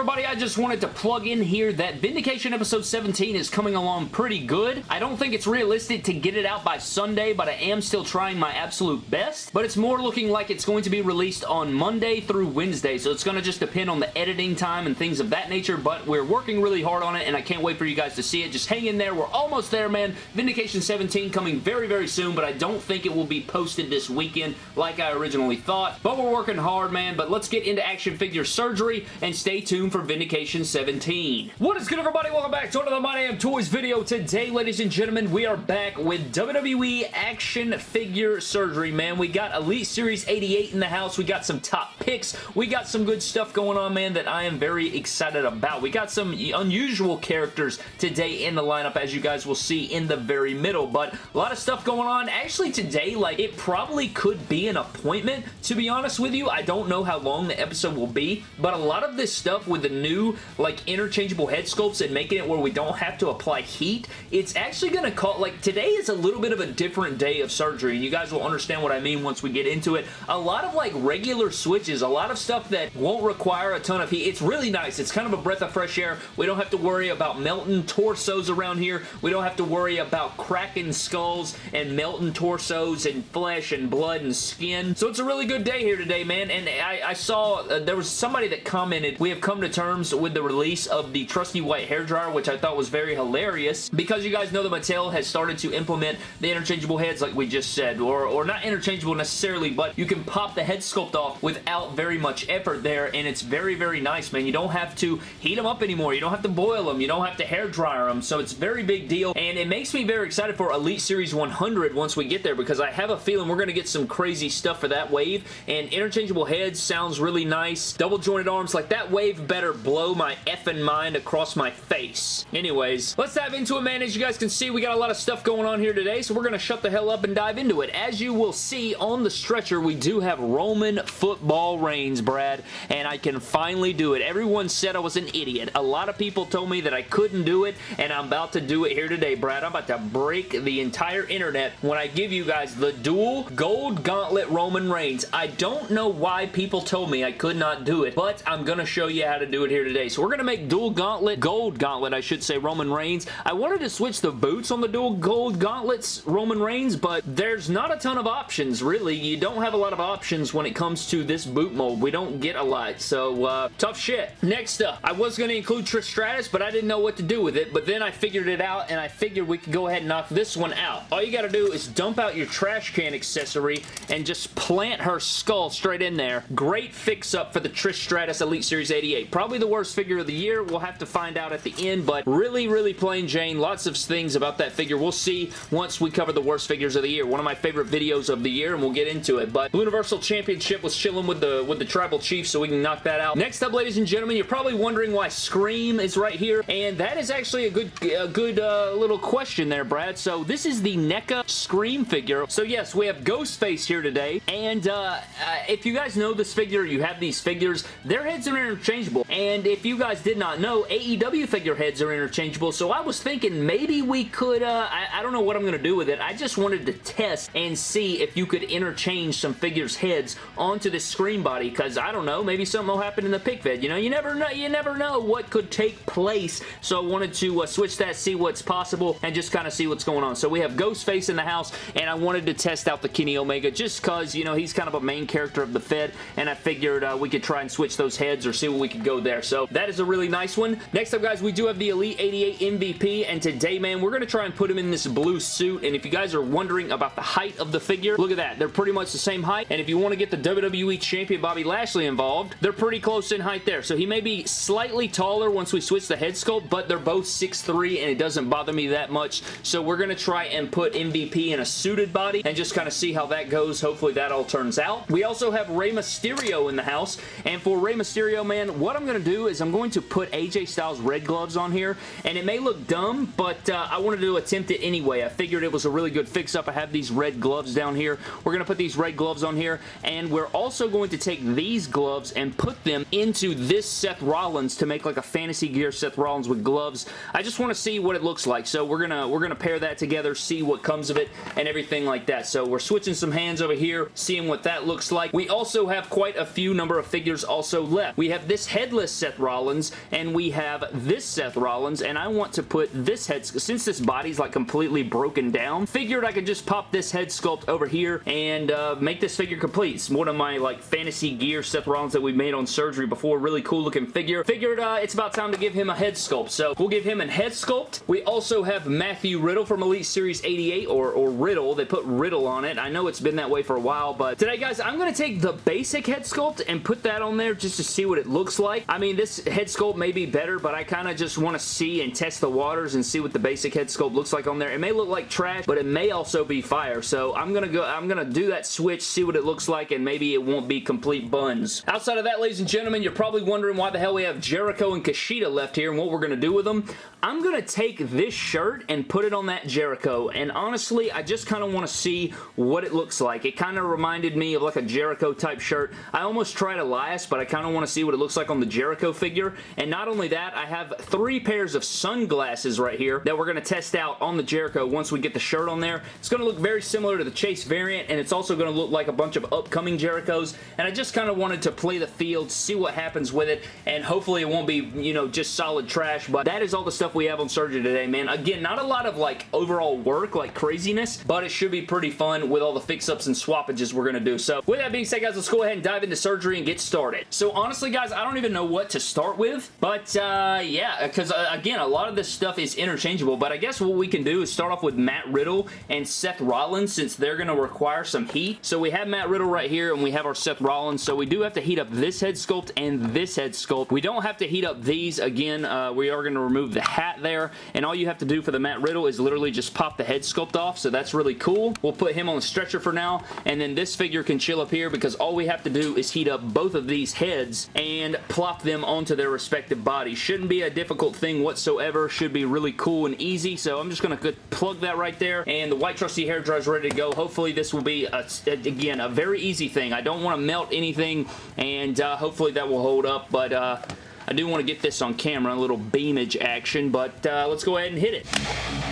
everybody? I just wanted to plug in here that Vindication episode 17 is coming along pretty good. I don't think it's realistic to get it out by Sunday, but I am still trying my absolute best. But it's more looking like it's going to be released on Monday through Wednesday, so it's going to just depend on the editing time and things of that nature, but we're working really hard on it, and I can't wait for you guys to see it. Just hang in there. We're almost there, man. Vindication 17 coming very, very soon, but I don't think it will be posted this weekend like I originally thought. But we're working hard, man. But let's get into action figure surgery and stay tuned for Vindication 17. What is good, everybody? Welcome back to another My Damn Toys video. Today, ladies and gentlemen, we are back with WWE action figure surgery, man. We got Elite Series 88 in the house. We got some top picks. We got some good stuff going on, man, that I am very excited about. We got some unusual characters today in the lineup, as you guys will see in the very middle, but a lot of stuff going on. Actually, today, like, it probably could be an appointment, to be honest with you. I don't know how long the episode will be, but a lot of this stuff with the new, like, interchangeable head sculpts and making it where we don't have to apply heat, it's actually going to call, like, today is a little bit of a different day of surgery, and you guys will understand what I mean once we get into it. A lot of, like, regular switches, a lot of stuff that won't require a ton of heat. It's really nice. It's kind of a breath of fresh air. We don't have to worry about melting torsos around here. We don't have to worry about cracking skulls and melting torsos and flesh and blood and skin. So it's a really good day here today, man, and I, I saw uh, there was somebody that commented, we have come to terms with the release of the trusty white hair dryer, which I thought was very hilarious because you guys know that Mattel has started to implement the interchangeable heads like we just said, or, or not interchangeable necessarily, but you can pop the head sculpt off without very much effort there, and it's very, very nice, man. You don't have to heat them up anymore. You don't have to boil them. You don't have to hair dryer them, so it's very big deal, and it makes me very excited for Elite Series 100 once we get there because I have a feeling we're going to get some crazy stuff for that wave, and interchangeable heads sounds really nice. Double jointed arms, like that wave better blow my effing mind across my face. Anyways, let's dive into it, man. As you guys can see, we got a lot of stuff going on here today, so we're going to shut the hell up and dive into it. As you will see on the stretcher, we do have Roman football Reigns, Brad, and I can finally do it. Everyone said I was an idiot. A lot of people told me that I couldn't do it, and I'm about to do it here today, Brad. I'm about to break the entire internet when I give you guys the dual gold gauntlet Roman Reigns. I don't know why people told me I could not do it, but I'm going to show you how to do it here today. So we're going to make dual gauntlet, gold gauntlet, I should say, Roman Reigns. I wanted to switch the boots on the dual gold gauntlets Roman Reigns, but there's not a ton of options, really. You don't have a lot of options when it comes to this boot mold. We don't get a lot, so uh, tough shit. Next up, I was going to include Trish Stratus, but I didn't know what to do with it, but then I figured it out, and I figured we could go ahead and knock this one out. All you got to do is dump out your trash can accessory and just plant her skull straight in there. Great fix-up for the Trish Stratus Elite Series 88. Probably the worst figure of the year. We'll have to find out at the end, but really, really plain Jane. Lots of things about that figure. We'll see once we cover the worst figures of the year. One of my favorite videos of the year, and we'll get into it. But Universal Championship was chilling with the with the Tribal Chief, so we can knock that out. Next up, ladies and gentlemen, you're probably wondering why Scream is right here, and that is actually a good, a good uh, little question there, Brad. So this is the NECA Scream figure. So yes, we have Ghostface here today, and uh, uh, if you guys know this figure, you have these figures, their heads are interchangeable, and if you guys did not know, AEW figure heads are interchangeable, so I was thinking maybe we could, uh, I, I don't know what I'm going to do with it, I just wanted to test and see if you could interchange some figures' heads onto this Scream body, because I don't know, maybe something will happen in the pick fed, you know, you never know, you never know what could take place, so I wanted to uh, switch that, see what's possible, and just kind of see what's going on. So we have Ghostface in the house, and I wanted to test out the Kenny Omega just because, you know, he's kind of a main character of the Fed, and I figured uh, we could try and switch those heads or see what we could go there. So that is a really nice one. Next up, guys, we do have the Elite 88 MVP, and today, man, we're going to try and put him in this blue suit, and if you guys are wondering about the height of the figure, look at that. They're pretty much the same height, and if you want to get the WWE Champion Bobby Lashley involved, they're pretty close in height there. So he may be slightly taller once we switch the head sculpt, but they're both 6'3", and it doesn't bother me that much. So we're going to try and put MVP in a suited body and just kind of see how that goes. Hopefully that all turns out. We also have Rey Mysterio in the house, and for Rey Mysterio, man, what I'm going to do is I'm going to put AJ Styles red gloves on here, and it may look dumb, but uh, I wanted to attempt it anyway. I figured it was a really good fix-up. I have these red gloves down here. We're going to put these red gloves on here, and we're also going to take these gloves and put them into this Seth Rollins to make like a fantasy gear Seth Rollins with gloves. I just want to see what it looks like, so we're going to we're going to pair that together, see what comes of it, and everything like that. So we're switching some hands over here, seeing what that looks like. We also have quite a few number of figures also left. We have this head headless Seth Rollins, and we have this Seth Rollins, and I want to put this head, since this body's like completely broken down, figured I could just pop this head sculpt over here and uh, make this figure complete. It's one of my like fantasy gear Seth Rollins that we made on surgery before. Really cool looking figure. Figured uh, it's about time to give him a head sculpt. So we'll give him a head sculpt. We also have Matthew Riddle from Elite Series 88 or, or Riddle. They put Riddle on it. I know it's been that way for a while, but today guys, I'm going to take the basic head sculpt and put that on there just to see what it looks like. I mean, this head sculpt may be better, but I kind of just want to see and test the waters and see what the basic head sculpt looks like on there. It may look like trash, but it may also be fire. So I'm going to go, I'm going to do that switch, see what it looks like, and maybe it won't be complete buns. Outside of that, ladies and gentlemen, you're probably wondering why the hell we have Jericho and Kushida left here and what we're going to do with them. I'm going to take this shirt and put it on that Jericho, and honestly, I just kind of want to see what it looks like. It kind of reminded me of like a Jericho type shirt. I almost tried Elias, but I kind of want to see what it looks like on the Jericho figure, and not only that, I have three pairs of sunglasses right here that we're going to test out on the Jericho once we get the shirt on there. It's going to look very similar to the Chase variant, and it's also going to look like a bunch of upcoming Jerichos, and I just kind of wanted to play the field, see what happens with it, and hopefully it won't be, you know, just solid trash, but that is all the stuff we have on surgery today, man. Again, not a lot of, like, overall work, like craziness, but it should be pretty fun with all the fix-ups and swappages we're going to do. So, with that being said, guys, let's go ahead and dive into surgery and get started. So, honestly, guys, I don't even know what to start with, but, uh, yeah, because, uh, again, a lot of this stuff is interchangeable, but I guess what we can do is start off with Matt Riddle and Seth Rollins, since they're going to require some heat. So, we have Matt Riddle right here, and we have our Seth Rollins, so we do have to heat up this head sculpt and this head sculpt. We don't have to heat up these. Again, uh, we are going to remove the hat there, and all you have to do for the Matt Riddle is literally just pop the head sculpt off, so that's really cool. We'll put him on the stretcher for now, and then this figure can chill up here because all we have to do is heat up both of these heads and them onto their respective bodies. Shouldn't be a difficult thing whatsoever. Should be really cool and easy, so I'm just going to plug that right there, and the white trusty hair dryer is ready to go. Hopefully this will be, a, again, a very easy thing. I don't want to melt anything, and uh, hopefully that will hold up, but uh, I do want to get this on camera, a little beamage action, but uh, let's go ahead and hit it.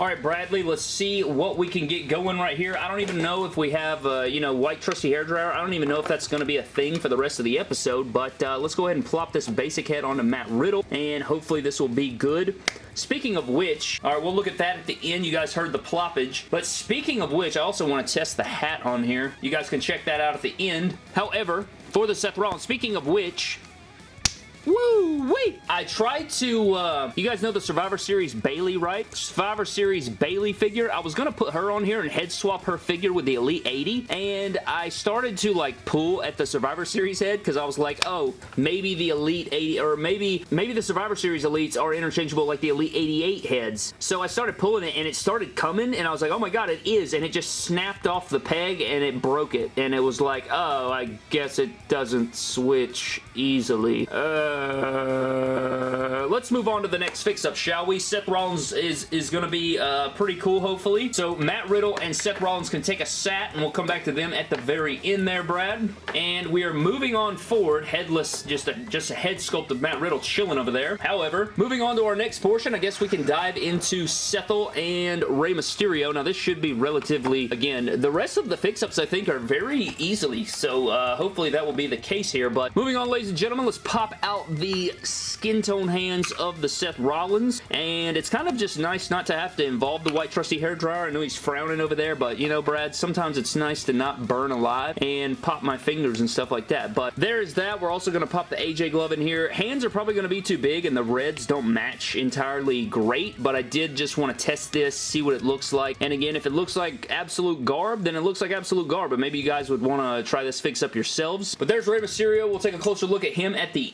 All right, Bradley, let's see what we can get going right here. I don't even know if we have, uh, you know, white trusty hair dryer. I don't even know if that's going to be a thing for the rest of the episode, but uh, let's go ahead and plop this basic head onto Matt Riddle, and hopefully this will be good. Speaking of which, all right, we'll look at that at the end. You guys heard the ploppage. But speaking of which, I also want to test the hat on here. You guys can check that out at the end. However, for the Seth Rollins, speaking of which, Woo! Wait! I tried to, uh, you guys know the Survivor Series Bayley, right? Survivor Series Bayley figure. I was to put her on here and head swap her figure with the Elite 80, and I started to, like, pull at the Survivor Series head because I was like, oh, maybe the Elite 80, or maybe, maybe the Survivor Series Elites are interchangeable like the Elite 88 heads. So I started pulling it, and it started coming, and I was like, oh my god, it is, and it just snapped off the peg, and it broke it, and it was like, oh, I guess it doesn't switch easily. Uh, uh, let's move on to the next fix-up, shall we? Seth Rollins is, is going to be uh, pretty cool, hopefully. So Matt Riddle and Seth Rollins can take a sat, and we'll come back to them at the very end there, Brad. And we are moving on forward, headless, just a, just a head sculpt of Matt Riddle chilling over there. However, moving on to our next portion, I guess we can dive into Sethel and Rey Mysterio. Now, this should be relatively, again, the rest of the fix-ups, I think, are very easily, so uh, hopefully that will be the case here. But moving on, ladies and gentlemen, let's pop out out the skin tone hands of the Seth Rollins, and it's kind of just nice not to have to involve the white trusty hair dryer. I know he's frowning over there, but you know, Brad, sometimes it's nice to not burn alive and pop my fingers and stuff like that. But there is that. We're also going to pop the AJ glove in here. Hands are probably going to be too big, and the reds don't match entirely great, but I did just want to test this, see what it looks like. And again, if it looks like absolute garb, then it looks like absolute garb, but maybe you guys would want to try this fix up yourselves. But there's Rey Mysterio. We'll take a closer look at him at the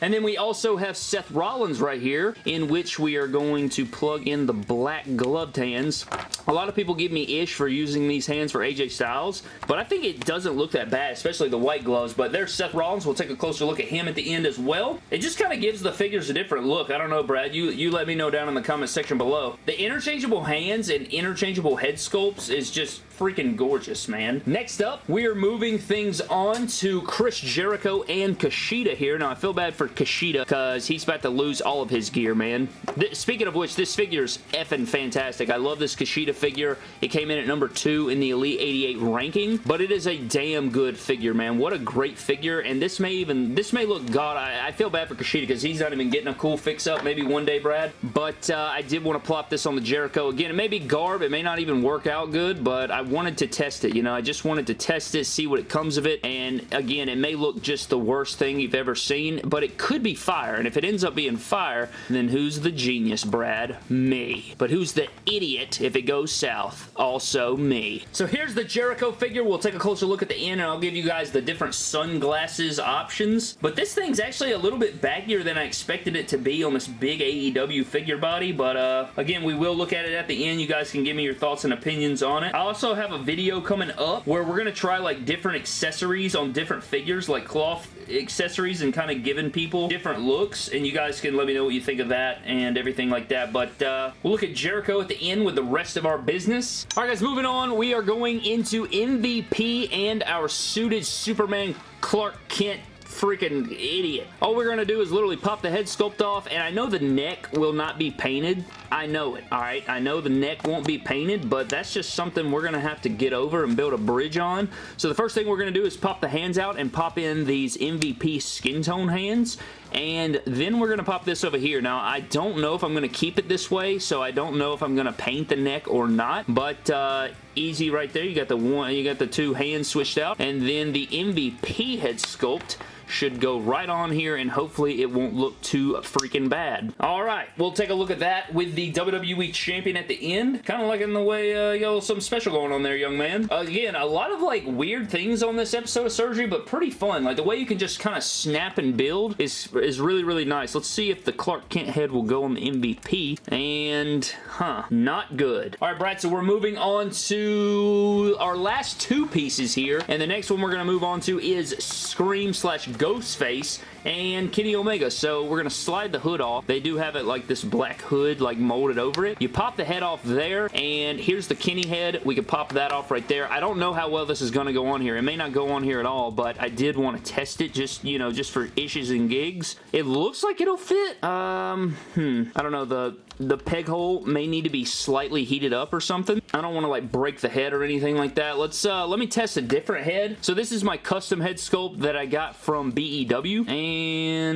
And then we also have Seth Rollins right here, in which we are going to plug in the black gloved hands. A lot of people give me ish for using these hands for AJ Styles, but I think it doesn't look that bad, especially the white gloves. But there's Seth Rollins. We'll take a closer look at him at the end as well. It just kind of gives the figures a different look. I don't know, Brad. You, you let me know down in the comment section below. The interchangeable hands and interchangeable head sculpts is just freaking gorgeous, man. Next up, we are moving things on to Chris Jericho and Kushida here. Now, I feel bad for Kushida because he's about to lose all of his gear, man. Th speaking of which, this figure is effing fantastic. I love this Kushida figure. It came in at number two in the Elite 88 ranking, but it is a damn good figure, man. What a great figure, and this may even, this may look, God, I, I feel bad for Kushida because he's not even getting a cool fix-up maybe one day, Brad, but uh, I did want to plop this on the Jericho. Again, it may be garb, it may not even work out good, but I wanted to test it, you know, I just wanted to test it, see what it comes of it, and again, it may look just the worst thing you've ever seen, but it could be fire, and if it ends up being fire, then who's the genius, Brad? Me. But who's the idiot if it goes south? Also me. So here's the Jericho figure. We'll take a closer look at the end, and I'll give you guys the different sunglasses options, but this thing's actually a little bit baggier than I expected it to be on this big AEW figure body, but uh, again, we will look at it at the end. You guys can give me your thoughts and opinions on it. I also have a video coming up where we're going to try like different accessories on different figures, like cloth accessories and kind of giving people different looks and you guys can let me know what you think of that and everything like that but uh, we'll look at Jericho at the end with the rest of our business. Alright guys moving on we are going into MVP and our suited Superman Clark Kent freaking idiot. All we're going to do is literally pop the head sculpt off, and I know the neck will not be painted. I know it, alright? I know the neck won't be painted, but that's just something we're going to have to get over and build a bridge on. So the first thing we're going to do is pop the hands out and pop in these MVP skin tone hands, and then we're going to pop this over here. Now, I don't know if I'm going to keep it this way, so I don't know if I'm going to paint the neck or not, but uh, easy right there. You got the one, you got the two hands switched out, and then the MVP head sculpt should go right on here and hopefully it won't look too freaking bad. Alright, we'll take a look at that with the WWE Champion at the end. Kind of liking the way uh, you got something special going on there, young man. Again, a lot of like weird things on this episode of Surgery, but pretty fun. Like the way you can just kind of snap and build is, is really, really nice. Let's see if the Clark Kent head will go on the MVP. And, huh, not good. Alright, Brad, so we're moving on to our last two pieces here. And the next one we're going to move on to is Scream slash Ghostface and Kenny Omega. So we're going to slide the hood off. They do have it like this black hood like molded over it. You pop the head off there and here's the Kenny head. We could pop that off right there. I don't know how well this is going to go on here. It may not go on here at all, but I did want to test it just, you know, just for issues and gigs. It looks like it'll fit. Um, hmm. I don't know. The the peg hole may need to be slightly heated up or something. I don't want to like break the head or anything like that. Let's uh, let me test a different head. So this is my custom head sculpt that I got from BEW. And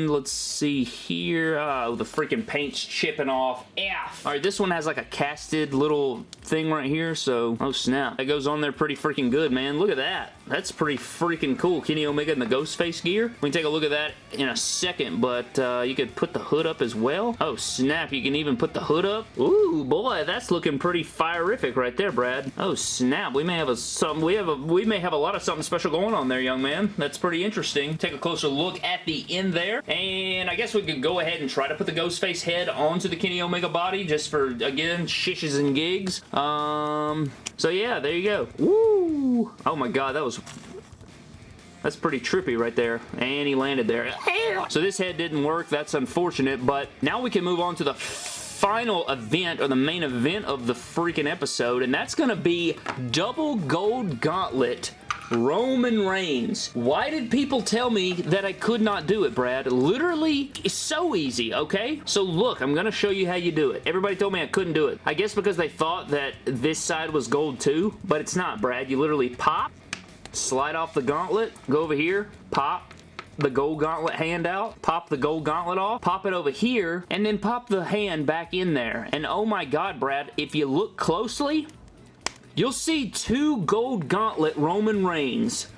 let's see here. Oh, the freaking paint's chipping off. F. All right, this one has like a casted little thing right here. So, oh snap. That goes on there pretty freaking good, man. Look at that. That's pretty freaking cool. Kenny Omega in the Ghostface gear. We can take a look at that in a second, but uh, you could put the hood up as well. Oh, snap. You can even put the hood up. Ooh, boy, that's looking pretty firific right there, Brad. Oh, snap. We may have a some we have a we may have a lot of something special going on there, young man. That's pretty interesting. Take a closer look at the end there, and I guess we could go ahead and try to put the Ghostface head onto the Kenny Omega body just for, again, shishes and gigs. Um, so yeah, there you go. Woo! Oh my god, that was that's pretty trippy right there. And he landed there. So this head didn't work. That's unfortunate. But now we can move on to the final event or the main event of the freaking episode. And that's going to be Double Gold Gauntlet Roman Reigns. Why did people tell me that I could not do it, Brad? Literally, it's so easy, okay? So look, I'm going to show you how you do it. Everybody told me I couldn't do it. I guess because they thought that this side was gold too, but it's not, Brad. You literally pop, slide off the gauntlet, go over here, pop, the gold gauntlet hand out, pop the gold gauntlet off, pop it over here, and then pop the hand back in there. And oh my god, Brad, if you look closely, you'll see two gold gauntlet Roman Reigns.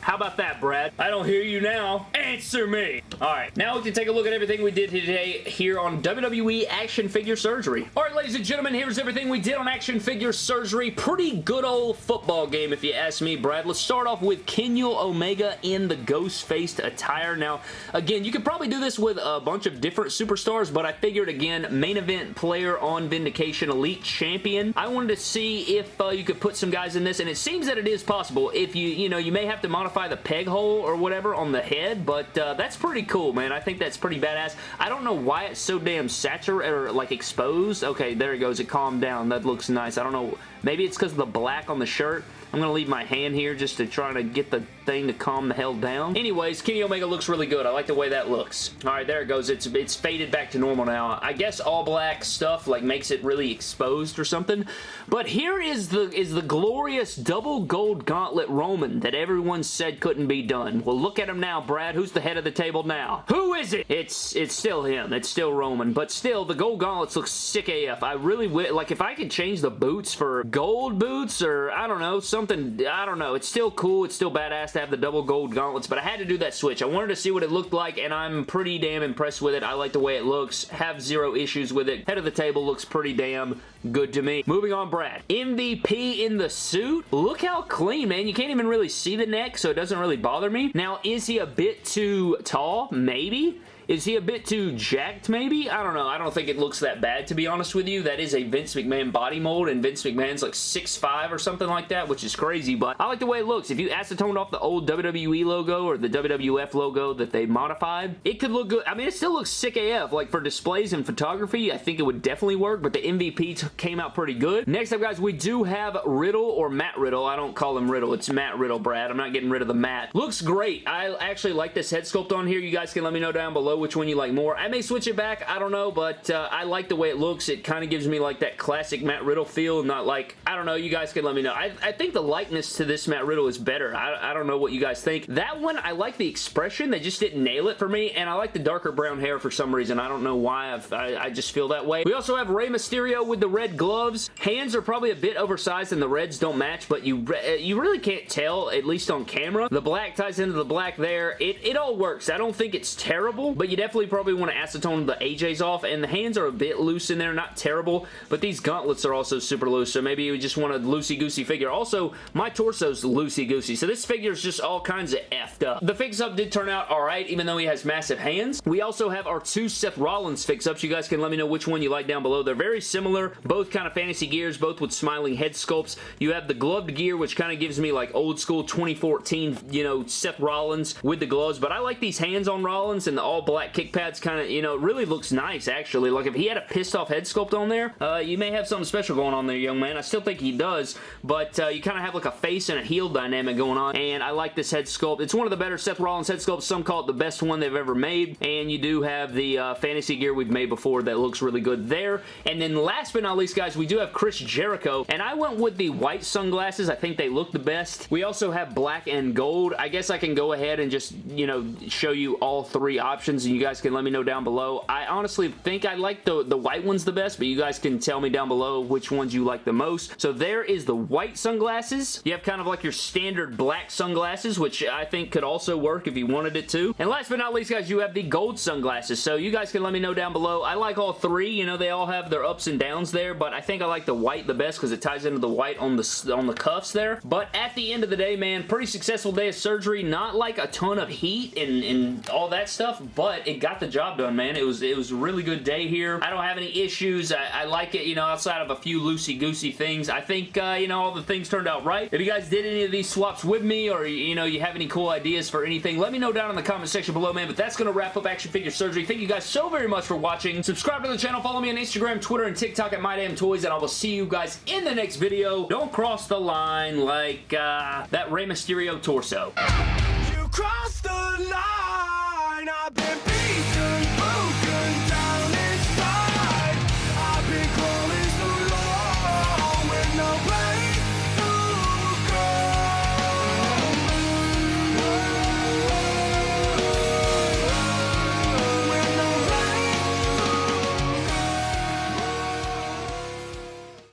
How about that, Brad? I don't hear you now. Answer me. All right, now we can take a look at everything we did today here on WWE Action Figure Surgery. All right, ladies and gentlemen, here's everything we did on Action Figure Surgery. Pretty good old football game, if you ask me, Brad. Let's start off with Kenny Omega in the ghost-faced attire. Now, again, you could probably do this with a bunch of different superstars, but I figured, again, main event player on Vindication Elite Champion. I wanted to see if uh, you could put some guys in this, and it seems that it is possible. If you, you know, you may have to modify the peg hole or whatever on the head, but but uh, that's pretty cool, man. I think that's pretty badass. I don't know why it's so damn saturated or like exposed. Okay, there it goes. It calmed down. That looks nice. I don't know. Maybe it's because of the black on the shirt. I'm going to leave my hand here just to try to get the thing to calm the hell down. Anyways, Kenny Omega looks really good. I like the way that looks. Alright, there it goes. It's, it's faded back to normal now. I guess all black stuff like makes it really exposed or something. But here is the, is the glorious double gold gauntlet Roman that everyone said couldn't be done. Well, look at him now, Brad. Who's the head of the table now? Who is it? It's, it's still him. It's still Roman. But still, the gold gauntlets look sick AF. I really, would like, if I could change the boots for gold boots or, I don't know, something, I don't know. It's still cool. It's still badass to have the double gold gauntlets, but I had to do that switch. I wanted to see what it looked like, and I'm pretty damn impressed with it. I like the way it looks. Have zero issues with it. Head of the table looks pretty damn good to me. Moving on, Brad. MVP in the suit. Look how clean, man. You can't even really see the neck, so it doesn't really bother me. Now, is he a bit too tall? Maybe. Is he a bit too jacked, maybe? I don't know. I don't think it looks that bad, to be honest with you. That is a Vince McMahon body mold, and Vince McMahon's like 6'5", or something like that, which is crazy, but I like the way it looks. If you acetoned off the old WWE logo or the WWF logo that they modified, it could look good. I mean, it still looks sick AF. Like, for displays and photography, I think it would definitely work, but the MVP came out pretty good. Next up, guys, we do have Riddle or Matt Riddle. I don't call him Riddle. It's Matt Riddle, Brad. I'm not getting rid of the Matt. Looks great. I actually like this head sculpt on here. You guys can let me know down below which one you like more. I may switch it back, I don't know, but uh, I like the way it looks. It kind of gives me like that classic Matt Riddle feel, not like, I don't know, you guys can let me know. I, I think the likeness to this Matt Riddle is better. I, I don't know what you guys think. That one, I like the expression. They just didn't nail it for me, and I like the darker brown hair for some reason. I don't know why. I, I just feel that way. We also have Rey Mysterio with the red gloves. Hands are probably a bit oversized and the reds don't match, but you, uh, you really can't tell, at least on camera. The black ties into the black there. It, it all works. I don't think it's terrible, but you definitely probably want to acetone the AJs off, and the hands are a bit loose in there, not terrible, but these gauntlets are also super loose, so maybe you just want a loosey-goosey figure. Also, my torso's loosey-goosey, so this figure is just all kinds of effed up. The fix-up did turn out alright, even though he has massive hands. We also have our two Seth Rollins fix-ups. You guys can let me know which one you like down below. They're very similar, both kind of fantasy gears, both with smiling head sculpts. You have the gloved gear, which kind of gives me like old school 2014, you know, Seth Rollins with the gloves, but I like these hands on Rollins and the all black kick pads kind of you know, really looks nice, actually. Like, if he had a pissed off head sculpt on there, uh, you may have something special going on there, young man. I still think he does, but uh, you kind of have like a face and a heel dynamic going on, and I like this head sculpt. It's one of the better Seth Rollins head sculpts. Some call it the best one they've ever made, and you do have the uh, fantasy gear we've made before that looks really good there. And then last but not least, guys, we do have Chris Jericho, and I went with the white sunglasses. I think they look the best. We also have black and gold. I guess I can go ahead and just, you know, show you all three options, and you guys can let me know down below. I honestly think I like the, the white ones the best, but you guys can tell me down below which ones you like the most. So there is the white sunglasses. You have kind of like your standard black sunglasses, which I think could also work if you wanted it to. And last but not least, guys, you have the gold sunglasses. So you guys can let me know down below. I like all three. You know, they all have their ups and downs there, but I think I like the white the best because it ties into the white on the, on the cuffs there. But at the end of the day, man, pretty successful day of surgery. Not like a ton of heat and, and all that stuff, but it got the job done, man. It was, it was a really good day here. I don't have any issues. I, I like it, you know, outside of a few loosey-goosey things. I think, uh, you know, all the things turned out right. If you guys did any of these swaps with me or, you know, you have any cool ideas for anything, let me know down in the comment section below, man. But that's going to wrap up Action Figure Surgery. Thank you guys so very much for watching. Subscribe to the channel. Follow me on Instagram, Twitter, and TikTok at MyDamnToys, and I will see you guys in the next video. Don't cross the line like uh, that Rey Mysterio torso. You crossed the line.